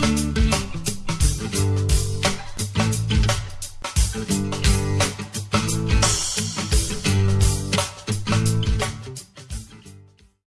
you